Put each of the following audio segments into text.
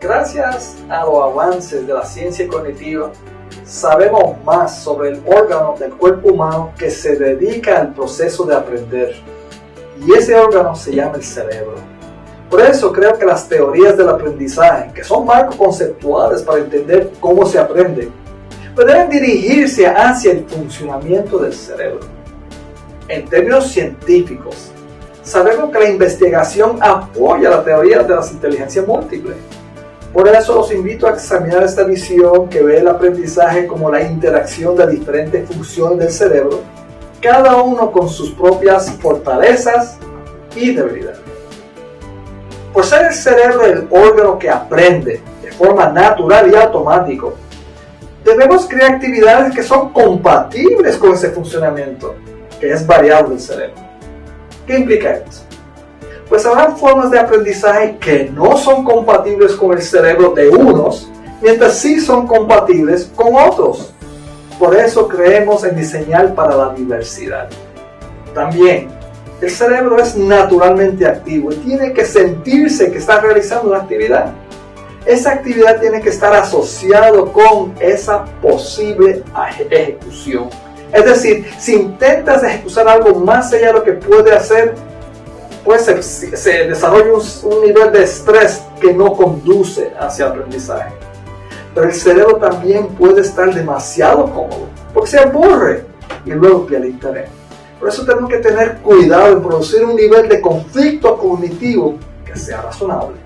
Gracias a los avances de la ciencia cognitiva, sabemos más sobre el órgano del cuerpo humano que se dedica al proceso de aprender. Y ese órgano se llama el cerebro. Por eso creo que las teorías del aprendizaje, que son marcos conceptuales para entender cómo se aprende, deben dirigirse hacia el funcionamiento del cerebro. En términos científicos, sabemos que la investigación apoya la teoría de las inteligencias múltiples. Por eso los invito a examinar esta visión que ve el aprendizaje como la interacción de diferentes funciones del cerebro, cada uno con sus propias fortalezas y debilidades. Por ser el cerebro el órgano que aprende de forma natural y automática, debemos crear actividades que son compatibles con ese funcionamiento, que es variable del cerebro. ¿Qué implica esto? Pues habrá formas de aprendizaje que no son compatibles con el cerebro de unos, mientras sí son compatibles con otros. Por eso creemos en diseñar para la diversidad. También el cerebro es naturalmente activo y tiene que sentirse que está realizando una actividad. Esa actividad tiene que estar asociado con esa posible ejecución. Es decir, si intentas ejecutar algo más allá de lo que puede hacer, pues se, desarrolla un, un nivel de estrés que no conduce hacia aprendizaje. Pero el cerebro también puede estar demasiado cómodo, porque se aburre y luego pierde interés. Por eso tenemos que tener cuidado en producir un nivel de conflicto cognitivo que sea razonable.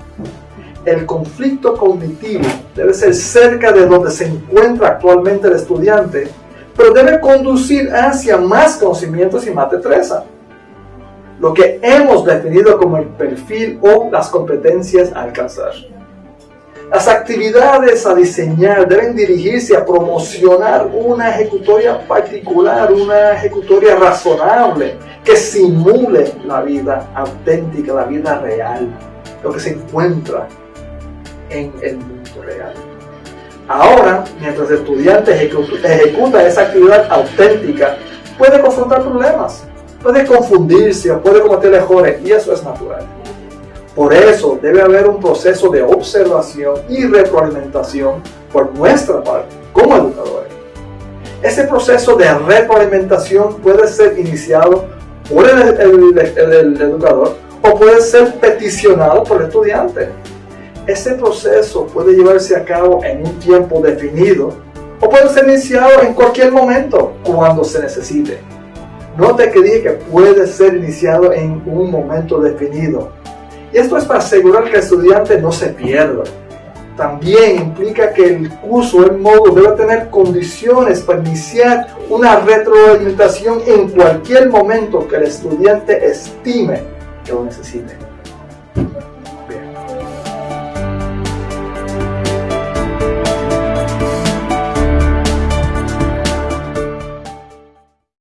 El conflicto cognitivo debe ser cerca de donde se encuentra actualmente el estudiante, pero debe conducir hacia más conocimientos y más destreza. Lo que hemos definido como el perfil o las competencias a alcanzar. Las actividades a diseñar deben dirigirse a promocionar una ejecutoria particular, una ejecutoria razonable, que simule la vida auténtica, la vida real, lo que se encuentra en el mundo real. Ahora, mientras el estudiante ejecuta esa actividad auténtica, puede confrontar problemas, puede confundirse o puede cometer errores, y eso es natural. Por eso debe haber un proceso de observación y retroalimentación por nuestra parte como educadores. Ese proceso de retroalimentación puede ser iniciado por el, educador o puede ser peticionado por el estudiante. Ese proceso puede llevarse a cabo en un tiempo definido o puede ser iniciado en cualquier momento cuando se necesite. Note que dije que puede ser iniciado en un momento definido y esto es para asegurar que el estudiante no se pierda. También implica que el curso, el módulo, debe tener condiciones para iniciar una retroalimentación en cualquier momento que el estudiante estime que lo necesite.